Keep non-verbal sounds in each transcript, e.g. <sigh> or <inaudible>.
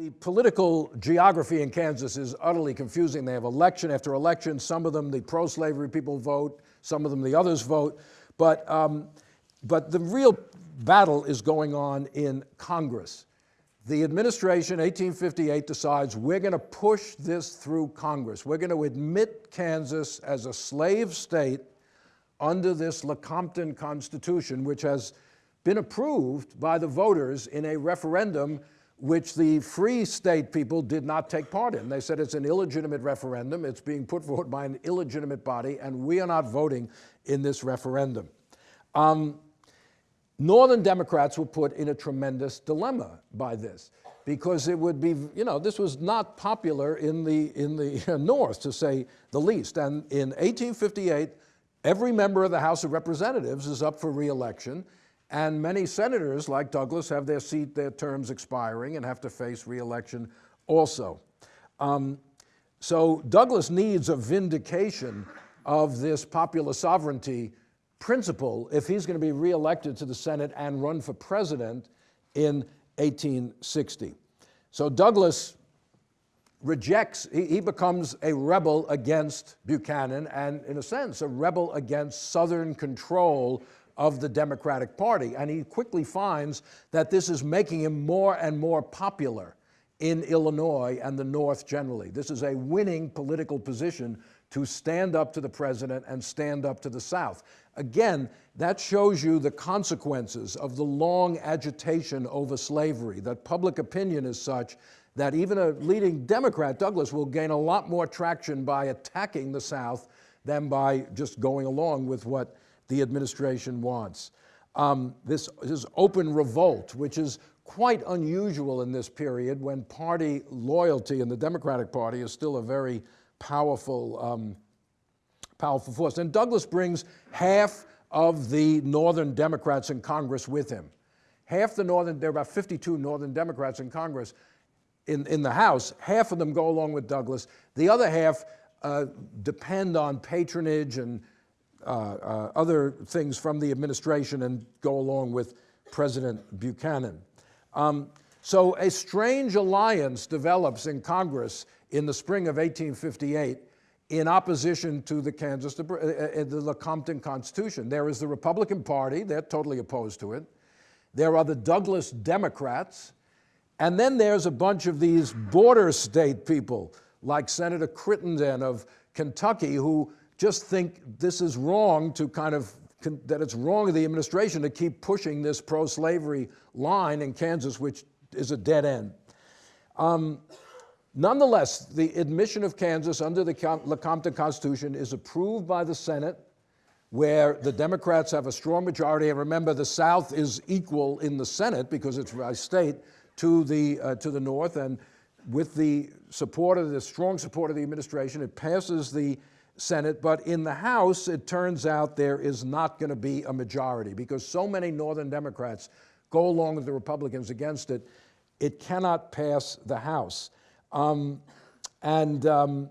The political geography in Kansas is utterly confusing. They have election after election. Some of them, the pro-slavery people vote. Some of them, the others vote. But, um, but the real battle is going on in Congress. The administration, 1858, decides we're going to push this through Congress. We're going to admit Kansas as a slave state under this Lecompton Constitution, which has been approved by the voters in a referendum which the free state people did not take part in. They said it's an illegitimate referendum, it's being put forward by an illegitimate body, and we are not voting in this referendum. Um, Northern Democrats were put in a tremendous dilemma by this because it would be, you know, this was not popular in the, in the <laughs> North, to say the least. And in 1858, every member of the House of Representatives is up for reelection, and many senators, like Douglas, have their seat, their terms expiring and have to face reelection also. Um, so Douglas needs a vindication of this popular sovereignty principle if he's going to be reelected to the Senate and run for president in 1860. So Douglas rejects, he, he, becomes a rebel against Buchanan and, in a sense, a rebel against Southern control of the Democratic Party. And he quickly finds that this is making him more and more popular in Illinois and the North generally. This is a winning political position to stand up to the president and stand up to the South. Again, that shows you the consequences of the long agitation over slavery, that public opinion is such that even a leading Democrat, Douglas, will gain a lot more traction by attacking the South than by just going along with what the administration wants. Um, this, this open revolt, which is quite unusual in this period when party loyalty in the Democratic Party is still a very powerful, um, powerful force. And Douglas brings half of the Northern Democrats in Congress with him. Half the Northern, there are about 52 Northern Democrats in Congress. In, in the House, half of them go along with Douglas. The other half uh, depend on patronage and uh, uh, other things from the administration and go along with President Buchanan. Um, so a strange alliance develops in Congress in the spring of 1858 in opposition to the Kansas, uh, uh, the Lecompton Constitution. There is the Republican Party, they're totally opposed to it. There are the Douglas Democrats, and then there's a bunch of these border state people, like Senator Crittenden of Kentucky, who just think this is wrong to kind of, that it's wrong of the administration to keep pushing this pro-slavery line in Kansas, which is a dead end. Um, Nonetheless, the admission of Kansas under the Lecompton Constitution is approved by the Senate, where the Democrats have a strong majority. And remember, the South is equal in the Senate because it's a state to the, uh, to the North. And with the support of the strong support of the administration, it passes the Senate. But in the House, it turns out there is not going to be a majority because so many Northern Democrats go along with the Republicans against it, it cannot pass the House. Um, and um,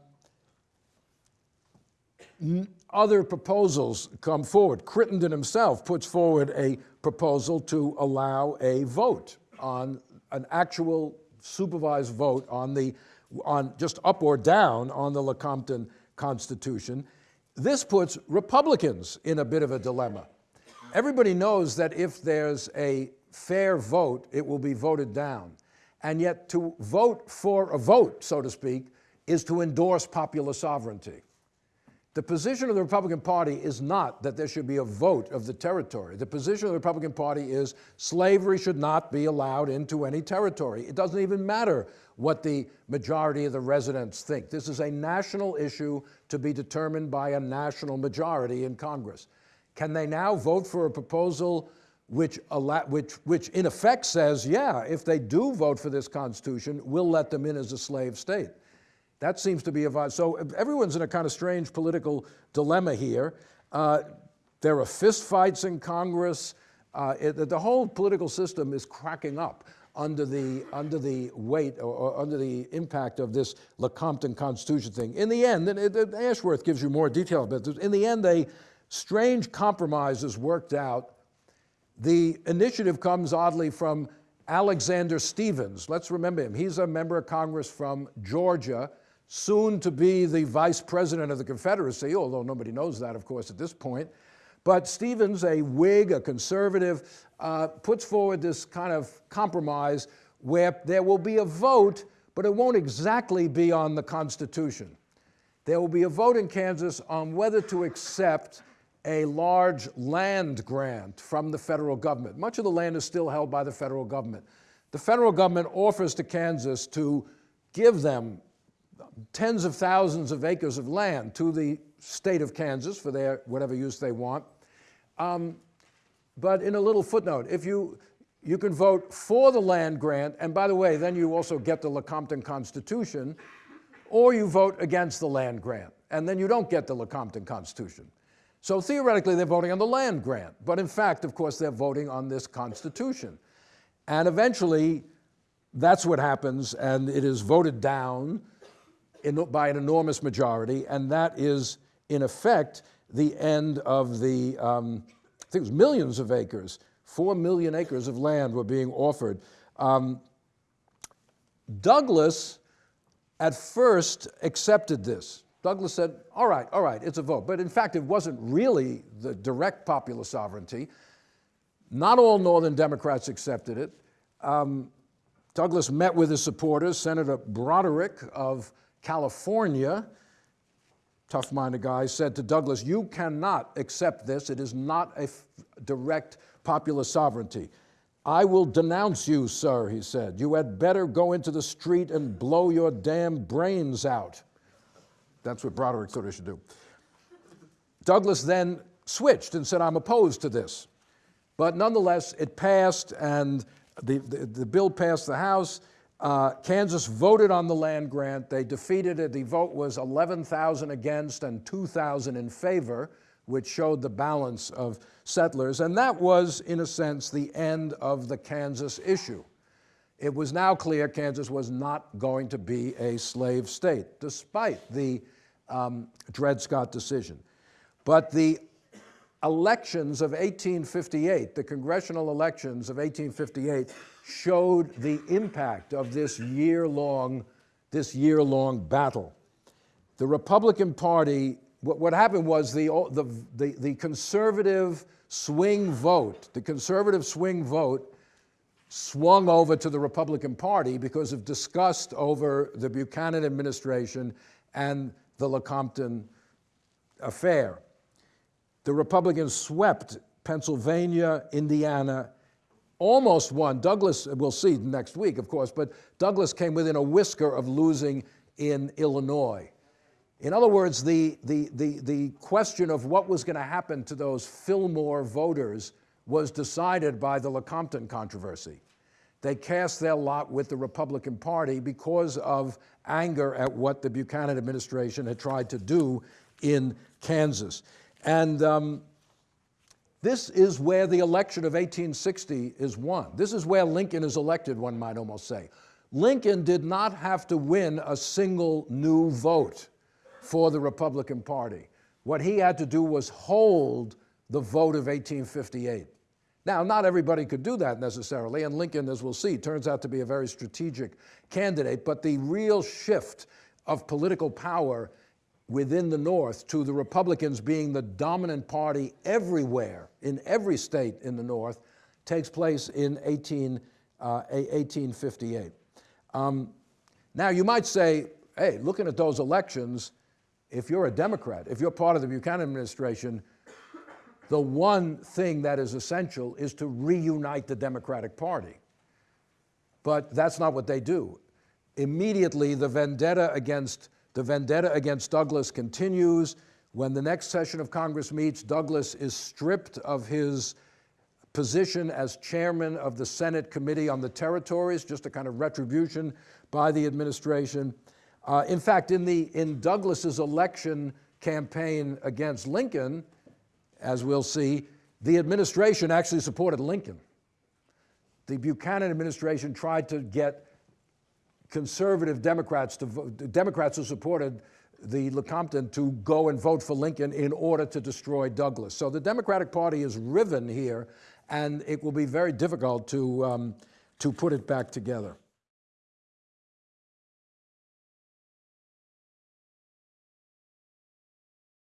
other proposals come forward. Crittenden himself puts forward a proposal to allow a vote on an actual supervised vote on the, on just up or down on the Lecompton Constitution. This puts Republicans in a bit of a dilemma. Everybody knows that if there's a fair vote, it will be voted down. And yet to vote for a vote, so to speak, is to endorse popular sovereignty. The position of the Republican Party is not that there should be a vote of the territory. The position of the Republican Party is slavery should not be allowed into any territory. It doesn't even matter what the majority of the residents think. This is a national issue to be determined by a national majority in Congress. Can they now vote for a proposal which, which, which in effect says, yeah, if they do vote for this Constitution, we'll let them in as a slave state. That seems to be a, so everyone's in a kind of strange political dilemma here. Uh, there are fistfights in Congress. Uh, it, the whole political system is cracking up under the, under the weight or, or, under the impact of this Lecompton Constitution thing. In the end, and it, Ashworth gives you more detail about this, in the end, a strange compromise is worked out the initiative comes oddly from Alexander Stephens. Let's remember him. He's a member of Congress from Georgia, soon to be the vice president of the Confederacy, although nobody knows that, of course, at this point. But Stephens, a Whig, a conservative, uh, puts forward this kind of compromise where there will be a vote, but it won't exactly be on the Constitution. There will be a vote in Kansas on whether to accept a large land grant from the federal government. Much of the land is still held by the federal government. The federal government offers to Kansas to give them tens of thousands of acres of land to the state of Kansas for their whatever use they want. Um, but in a little footnote, if you, you can vote for the land grant, and by the way, then you also get the Lecompton Constitution, or you vote against the land grant, and then you don't get the Lecompton Constitution. So theoretically, they're voting on the land grant, but in fact, of course, they're voting on this Constitution. And eventually, that's what happens, and it is voted down in, by an enormous majority, and that is, in effect, the end of the, um, I think it was millions of acres, four million acres of land were being offered. Um, Douglas at first accepted this. Douglas said, all right, all right, it's a vote. But in fact, it wasn't really the direct popular sovereignty. Not all Northern Democrats accepted it. Um, Douglas met with his supporters. Senator Broderick of California tough-minded guy, said to Douglas, you cannot accept this. It is not a direct popular sovereignty. I will denounce you, sir, he said. You had better go into the street and blow your damn brains out. That's what Broderick thought he should do. Douglas then switched and said, I'm opposed to this. But nonetheless, it passed, and the, the, the bill passed the House. Uh, Kansas voted on the land grant. They defeated it. The vote was 11,000 against and 2,000 in favor, which showed the balance of settlers. And that was, in a sense, the end of the Kansas issue. It was now clear Kansas was not going to be a slave state, despite the um, Dred Scott decision. But the elections of 1858, the congressional elections of 1858, showed the impact of this year-long this year-long battle. The Republican Party, what, what happened was the, the, the, the conservative swing vote, the conservative swing vote swung over to the Republican Party because of disgust over the Buchanan administration and the Lecompton affair. The Republicans swept Pennsylvania, Indiana, almost won. Douglas, we'll see next week, of course, but Douglas came within a whisker of losing in Illinois. In other words, the, the, the, the question of what was going to happen to those Fillmore voters was decided by the Lecompton controversy. They cast their lot with the Republican Party because of anger at what the Buchanan administration had tried to do in Kansas. And um, this is where the election of 1860 is won. This is where Lincoln is elected, one might almost say. Lincoln did not have to win a single new vote for the Republican Party. What he had to do was hold the vote of 1858. Now, not everybody could do that necessarily, and Lincoln, as we'll see, turns out to be a very strategic candidate, but the real shift of political power within the North to the Republicans being the dominant party everywhere, in every state in the North, takes place in 18, uh, 1858. Um, now, you might say, hey, looking at those elections, if you're a Democrat, if you're part of the Buchanan administration, the one thing that is essential is to reunite the Democratic Party. But that's not what they do. Immediately, the vendetta against the vendetta against Douglas continues. When the next session of Congress meets, Douglas is stripped of his position as chairman of the Senate Committee on the Territories, just a kind of retribution by the administration. Uh, in fact, in, the, in Douglas's election campaign against Lincoln, as we'll see, the administration actually supported Lincoln. The Buchanan administration tried to get conservative Democrats, to vote, Democrats who supported the Lecompton to go and vote for Lincoln in order to destroy Douglas. So the Democratic Party is riven here, and it will be very difficult to, um, to put it back together.